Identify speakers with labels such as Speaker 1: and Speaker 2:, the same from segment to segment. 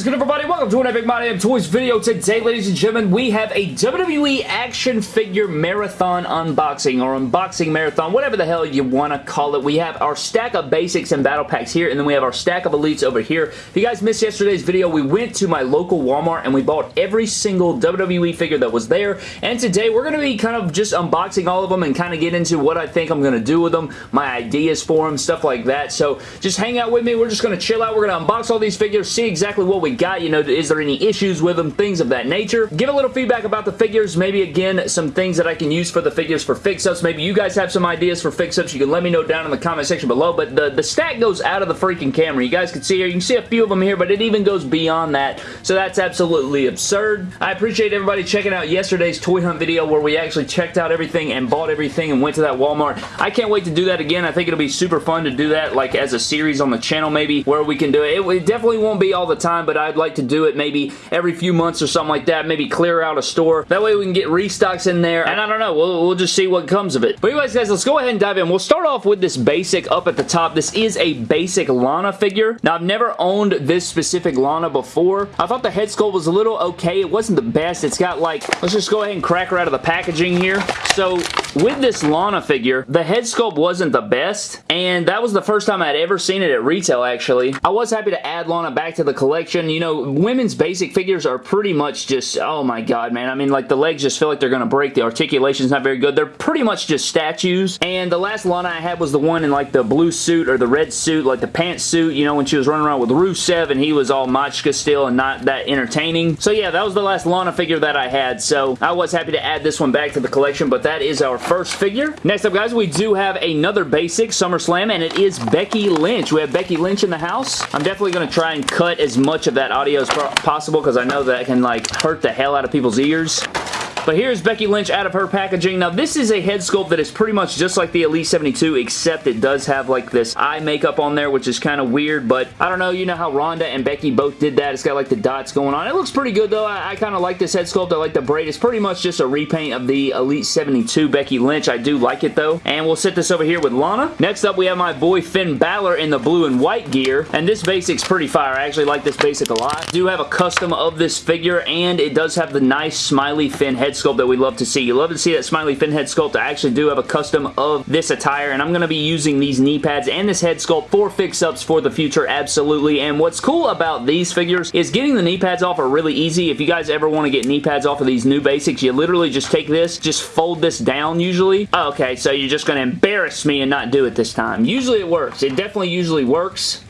Speaker 1: is good, everybody? Welcome to an Epic My Damn Toys video. Today, ladies and gentlemen, we have a WWE action figure marathon unboxing or unboxing marathon, whatever the hell you want to call it. We have our stack of basics and battle packs here, and then we have our stack of elites over here. If you guys missed yesterday's video, we went to my local Walmart and we bought every single WWE figure that was there, and today we're going to be kind of just unboxing all of them and kind of get into what I think I'm going to do with them, my ideas for them, stuff like that. So just hang out with me. We're just going to chill out. We're going to unbox all these figures, see exactly what we got. You know, is there any issues with them? Things of that nature. Give a little feedback about the figures. Maybe, again, some things that I can use for the figures for fix-ups. Maybe you guys have some ideas for fix-ups. You can let me know down in the comment section below. But the, the stack goes out of the freaking camera. You guys can see here. You can see a few of them here, but it even goes beyond that. So that's absolutely absurd. I appreciate everybody checking out yesterday's toy hunt video where we actually checked out everything and bought everything and went to that Walmart. I can't wait to do that again. I think it'll be super fun to do that like as a series on the channel maybe where we can do it. It, it definitely won't be all the time, but I'd like to do it maybe every few months or something like that. Maybe clear out a store. That way we can get restocks in there. And I don't know. We'll, we'll just see what comes of it. But anyways, guys, let's go ahead and dive in. We'll start off with this basic up at the top. This is a basic Lana figure. Now, I've never owned this specific Lana before. I thought the head sculpt was a little okay. It wasn't the best. It's got like, let's just go ahead and crack her out of the packaging here. So, with this Lana figure, the head sculpt wasn't the best, and that was the first time I'd ever seen it at retail, actually. I was happy to add Lana back to the collection. You know, women's basic figures are pretty much just, oh my god, man. I mean, like, the legs just feel like they're going to break. The articulation's not very good. They're pretty much just statues, and the last Lana I had was the one in, like, the blue suit or the red suit, like the pantsuit, you know, when she was running around with Rusev, and he was all Machka still and not that entertaining. So, yeah, that was the last Lana figure that I had, so I was happy to add this one back to the collection, but that is our first figure. Next up, guys, we do have another basic SummerSlam, and it is Becky Lynch. We have Becky Lynch in the house. I'm definitely going to try and cut as much of that audio as possible because I know that can, like, hurt the hell out of people's ears. But here's Becky Lynch out of her packaging. Now, this is a head sculpt that is pretty much just like the Elite 72, except it does have like this eye makeup on there, which is kind of weird, but I don't know. You know how Ronda and Becky both did that. It's got like the dots going on. It looks pretty good, though. I, I kind of like this head sculpt. I like the braid. It's pretty much just a repaint of the Elite 72 Becky Lynch. I do like it, though. And we'll set this over here with Lana. Next up, we have my boy Finn Balor in the blue and white gear, and this basic's pretty fire. I actually like this basic a lot. I do have a custom of this figure, and it does have the nice smiley Finn head sculpt that we love to see. You love to see that smiley Finn head sculpt. I actually do have a custom of this attire, and I'm going to be using these knee pads and this head sculpt for fix-ups for the future, absolutely. And what's cool about these figures is getting the knee pads off are really easy. If you guys ever want to get knee pads off of these new basics, you literally just take this, just fold this down usually. Oh, okay, so you're just going to embarrass me and not do it this time. Usually it works. It definitely usually works.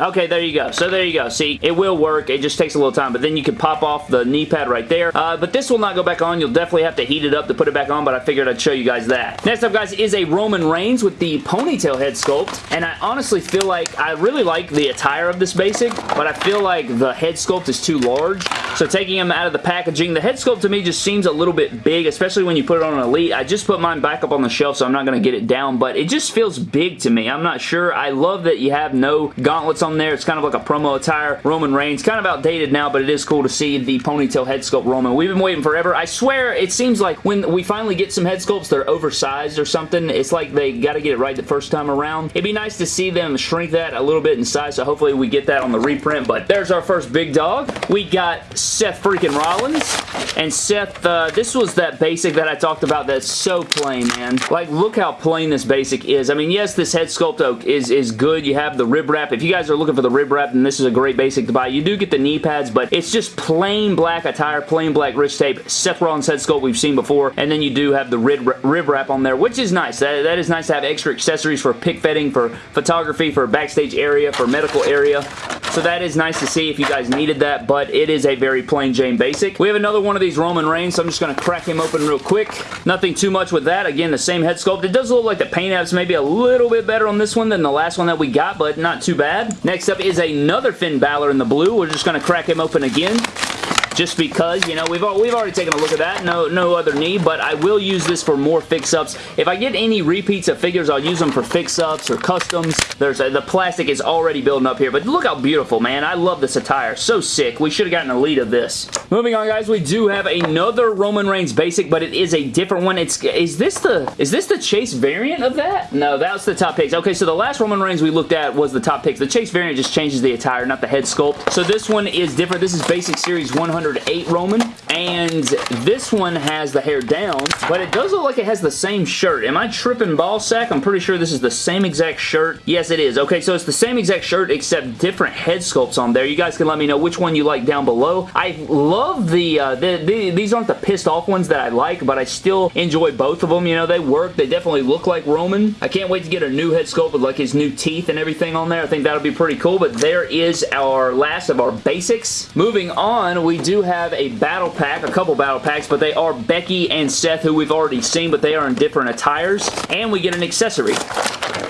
Speaker 1: Okay, there you go. So there you go. See, it will work. It just takes a little time, but then you can pop off the knee pad right there. Uh, but this will not go back on. You'll definitely have to heat it up to put it back on, but I figured I'd show you guys that. Next up, guys, is a Roman Reigns with the ponytail head sculpt, and I honestly feel like I really like the attire of this basic, but I feel like the head sculpt is too large. So taking him out of the packaging, the head sculpt to me just seems a little bit big, especially when you put it on an Elite. I just put mine back up on the shelf, so I'm not going to get it down, but it just feels big to me. I'm not sure. I love that you have no gauntlets on there. It's kind of like a promo attire. Roman Reigns, kind of outdated now, but it is cool to see the ponytail head sculpt Roman. We've been waiting forever. I swear, it seems like when we finally get some head sculpts, they're oversized or something. It's like they got to get it right the first time around. It'd be nice to see them shrink that a little bit in size, so hopefully we get that on the reprint, but there's our first big dog. We got Seth freaking Rollins, and Seth, uh, this was that basic that I talked about that's so plain, man. Like, look how plain this basic is. I mean, yes, this head sculpt oak is, is good. You have the rib wrap. If you guys are looking for the rib wrap, then this is a great basic to buy. You do get the knee pads, but it's just plain black attire, plain black wrist tape, Seth Rollins head sculpt we've seen before, and then you do have the rib, rib wrap on there, which is nice. That, that is nice to have extra accessories for pick fetting, for photography, for backstage area, for medical area. So that is nice to see if you guys needed that, but it is a very plain Jane basic. We have another one of these Roman Reigns, so I'm just going to crack him open real quick. Nothing too much with that. Again, the same head sculpt. It does look like the paint apps maybe a little bit better on this one than the last one that we got, but not too bad. Next up is another Finn Balor in the blue. We're just going to crack him open again. Just because, you know, we've, we've already taken a look at that. No, no other need, but I will use this for more fix-ups. If I get any repeats of figures, I'll use them for fix-ups or customs. There's a, The plastic is already building up here, but look how beautiful, man. I love this attire. So sick. We should have gotten a lead of this. Moving on, guys, we do have another Roman Reigns basic, but it is a different one. It's Is this the is this the Chase variant of that? No, that's the top picks. Okay, so the last Roman Reigns we looked at was the top picks. The Chase variant just changes the attire, not the head sculpt. So this one is different. This is Basic Series 108 Roman, and this one has the hair down, but it does look like it has the same shirt. Am I tripping ball sack? I'm pretty sure this is the same exact shirt. Yes, it is. Okay, so it's the same exact shirt except different head sculpts on there. You guys can let me know which one you like down below. I love the, uh, the, the these aren't the pissed off ones that I like, but I still enjoy both of them. You know, they work. They definitely look like Roman. I can't wait to get a new head sculpt with like his new teeth and everything on there. I think that'll be pretty cool, but there is our last of our basics. Moving on, we do have a battle pack, a couple battle packs, but they are Becky and Seth, who we've already seen, but they are in different attires, and we get an accessory.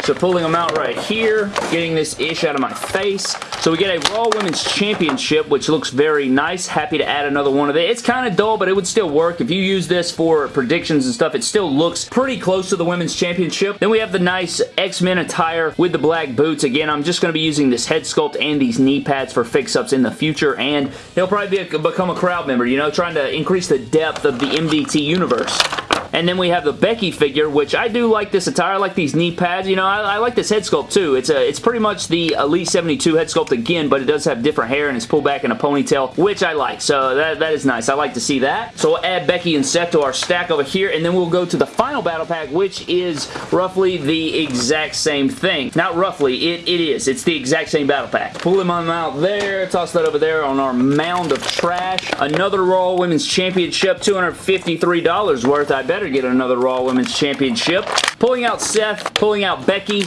Speaker 1: So pulling them out right here, getting this ish out of my face. So we get a Raw Women's Championship, which looks very nice. Happy to add another one of it. It's kind of dull, but it would still work. If you use this for predictions and stuff, it still looks pretty close to the Women's Championship. Then we have the nice X-Men attire with the black boots. Again, I'm just going to be using this head sculpt and these knee pads for fix-ups in the future, and he'll probably be a, become a crowd member, you know, trying to increase the depth of the MDT universe. And then we have the Becky figure, which I do like this attire. I like these knee pads. You know, I, I, like this head sculpt too. It's a, it's pretty much the Elite 72 head sculpt again, but it does have different hair and it's pulled back in a ponytail, which I like. So that, that is nice. I like to see that. So we'll add Becky and Seth to our stack over here, and then we'll go to the final battle pack, which is roughly the exact same thing. Not roughly, it, it is. It's the exact same battle pack. Pull them out there, toss that over there on our mound of trash. Another Raw Women's Championship, $253 worth. I bet better get another Raw Women's Championship. Pulling out Seth, pulling out Becky,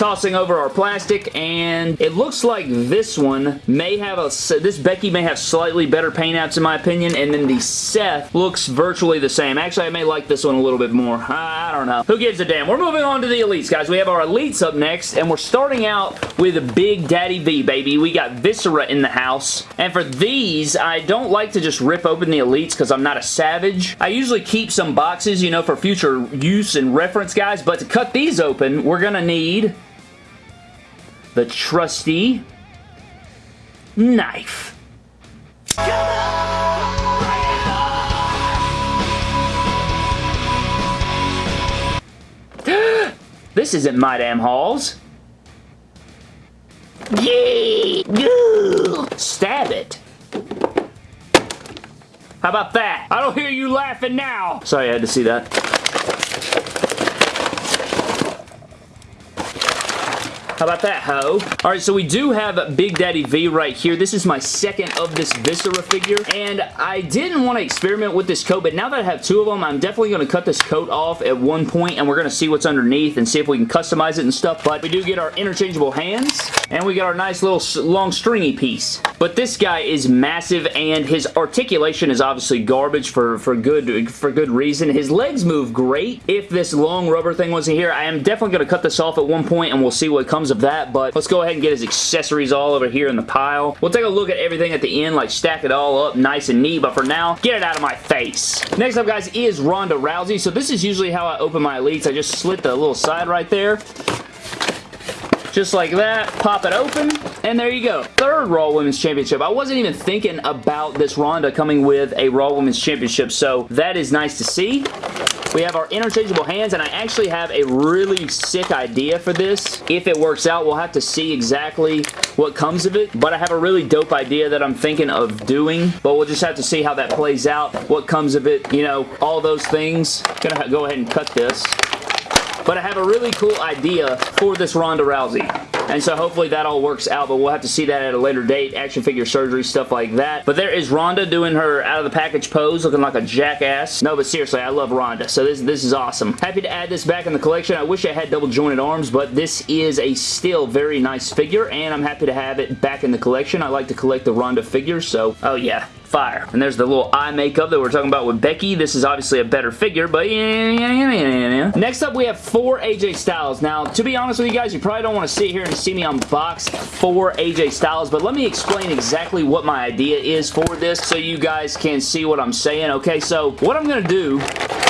Speaker 1: tossing over our plastic, and it looks like this one may have a, this Becky may have slightly better paint apps in my opinion, and then the Seth looks virtually the same. Actually, I may like this one a little bit more. I don't know. Who gives a damn? We're moving on to the Elites, guys. We have our Elites up next, and we're starting out with a Big Daddy V, baby. We got Viscera in the house, and for these, I don't like to just rip open the Elites because I'm not a savage. I usually keep some boxes, you know, for future use and reference, guys, but to cut these open, we're going to need the trusty knife. this isn't my damn halls. Yay! Stab it. How about that? I don't hear you laughing now. Sorry, I had to see that. How about that, ho? Alright, so we do have Big Daddy V right here. This is my second of this Viscera figure, and I didn't want to experiment with this coat, but now that I have two of them, I'm definitely going to cut this coat off at one point, and we're going to see what's underneath and see if we can customize it and stuff, but we do get our interchangeable hands, and we got our nice little long stringy piece. But this guy is massive, and his articulation is obviously garbage for, for, good, for good reason. His legs move great. If this long rubber thing wasn't here, I am definitely going to cut this off at one point, and we'll see what comes of that, but let's go ahead and get his accessories all over here in the pile. We'll take a look at everything at the end, like stack it all up nice and neat, but for now, get it out of my face. Next up, guys, is Ronda Rousey. So this is usually how I open my Elites. I just slit the little side right there just like that. Pop it open, and there you go. Third Raw Women's Championship. I wasn't even thinking about this Ronda coming with a Raw Women's Championship, so that is nice to see. We have our interchangeable hands, and I actually have a really sick idea for this. If it works out, we'll have to see exactly what comes of it, but I have a really dope idea that I'm thinking of doing, but we'll just have to see how that plays out, what comes of it, you know, all those things. Gonna go ahead and cut this. But I have a really cool idea for this Ronda Rousey. And so hopefully that all works out, but we'll have to see that at a later date. Action figure surgery, stuff like that. But there is Ronda doing her out of the package pose, looking like a jackass. No, but seriously, I love Ronda. So this, this is awesome. Happy to add this back in the collection. I wish I had double jointed arms, but this is a still very nice figure, and I'm happy to have it back in the collection. I like to collect the Ronda figures, so oh yeah, fire. And there's the little eye makeup that we're talking about with Becky. This is obviously a better figure, but yeah, yeah, yeah. Next up, we have four AJ Styles. Now, to be honest with you guys, you probably don't want to sit here and see me unbox four AJ Styles, but let me explain exactly what my idea is for this so you guys can see what I'm saying. Okay, so what I'm going to do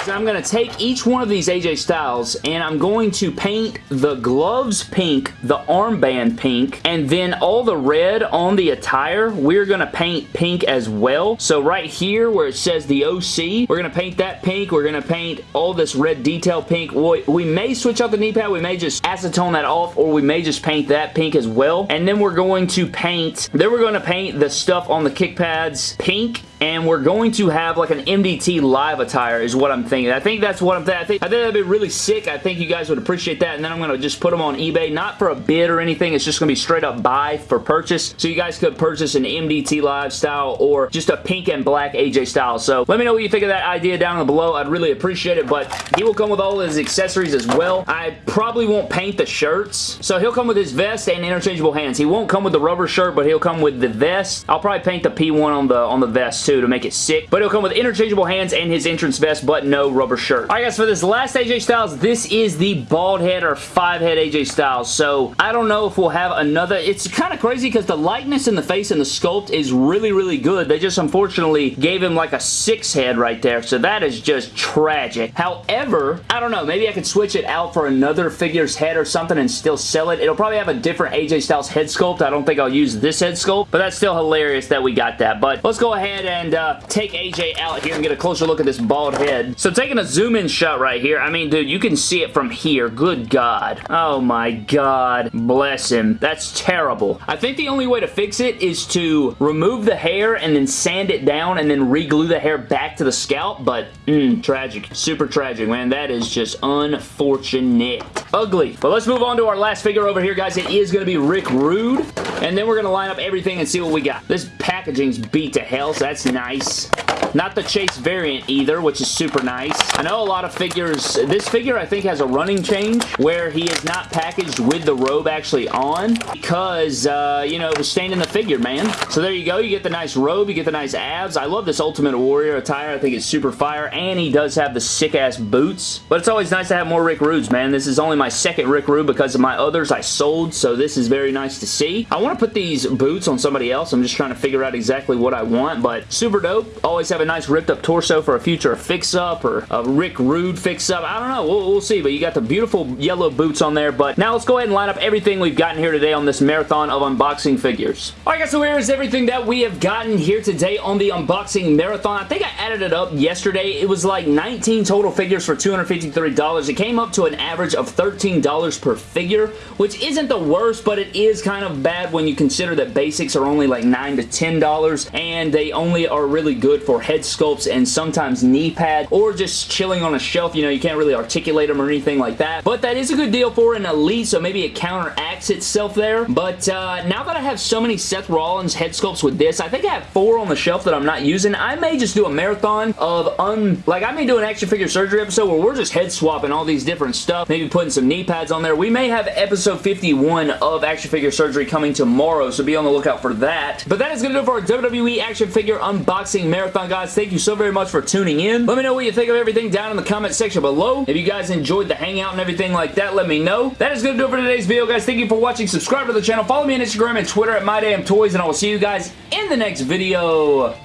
Speaker 1: is I'm going to take each one of these AJ Styles and I'm going to paint the gloves pink, the armband pink, and then all the red on the attire, we're going to paint pink as well. So right here where it says the OC, we're going to paint that pink. We're going to paint all this red detail pink. We, we may switch out the knee pad. We may just acetone that off or we may just paint that pink as well. And then we're going to paint, then we're going to paint the stuff on the kick pads pink and we're going to have like an MDT live attire is what I'm thinking. I think that's what I'm thinking. I think, I think that'd be really sick. I think you guys would appreciate that and then I'm going to just put them on eBay, not for a bid or anything. It's just going to be straight up buy for purchase. So you guys could purchase an MDT live style or just a pink and black AJ style. So let me know what you think of that idea down below. I'd really appreciate it, but he will come with all his accessories as well. I probably won't paint the shirts. So he'll come with his vest and interchangeable hands. He won't come with the rubber shirt, but he'll come with the vest. I'll probably paint the P1 on the on the vest too to make it sick. But he'll come with interchangeable hands and his entrance vest, but no rubber shirt. Alright guys, for this last AJ Styles, this is the bald head or five head AJ Styles. So I don't know if we'll have another. It's kind of crazy because the likeness in the face and the sculpt is really, really good. They just unfortunately gave him like a six head right there. So that is just tragic. However, I don't know. Maybe I could switch it out for another figure's head or something and still sell it. It'll probably have a different AJ Styles head sculpt. I don't think I'll use this head sculpt, but that's still hilarious that we got that. But let's go ahead and uh, take AJ out here and get a closer look at this bald head. So taking a zoom in shot right here, I mean, dude, you can see it from here. Good God. Oh my God. Bless him. That's terrible. I think the only way to fix it is to remove the hair and then sand it down and then re-glue the hair back to the scalp, but mm, tragic. Super tragic, man. That is just unfortunate. Ugly. But let's move on to our last figure over here, guys. It is going to be Rick Rude, and then we're going to line up everything and see what we got. This packaging's beat to hell, so that's nice. Not the Chase variant either, which is super nice. I know a lot of figures, this figure I think has a running change where he is not packaged with the robe actually on because, uh, you know, it was staying in the figure, man. So there you go. You get the nice robe. You get the nice abs. I love this Ultimate Warrior attire. I think it's super fire, and he does have the sick-ass boots. But it's always nice to have more Rick Rudes, man. This is only my second Rick Rude because of my others I sold, so this is very nice to see. I want to put these boots on somebody else. I'm just trying to figure out exactly what I want, but super dope. Always have a nice ripped up torso for a future fix-up or a Rick Rude fix-up. I don't know. We'll, we'll, see, but you got the beautiful yellow boots on there. But now let's go ahead and line up everything we've gotten here today on this marathon of unboxing figures. Alright guys, so here is everything that we have gotten here today on the unboxing marathon. I think I added it up yesterday. It was like 19 total figures for $253. It came up to an average of $13 per figure, which isn't the worst, but it is kind of bad when you consider that basics are only like 9 to $10, and they only are really good for head sculpts and sometimes knee pad, or just chilling on a shelf. You know, you can't really articulate them or anything like that, but that is a good deal for an elite, so maybe it counteracts itself there, but uh, now that I have so many Seth Rollins head sculpts with this, I think I have four on the shelf that I'm not using. I may just do a marathon of un... Like, I may do an action figure surgery episode where we're just head swapping all these different stuff, maybe putting some knee pads on there. We may have episode 51 of action figure surgery coming tomorrow, so be on the lookout for that. But that is going to do it for our WWE action figure unboxing marathon, guys. Thank you so very much for tuning in. Let me know what you think of everything down in the comment section below. If you guys enjoyed the hangout and everything like that, let me know. That is going to do it for today's video, guys. Thank you for watching. Subscribe to the channel. Follow me on Instagram and Twitter at MyDamnToys, and I will see you guys in the next video.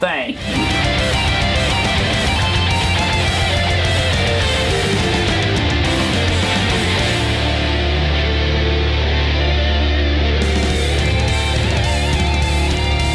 Speaker 1: Thanks.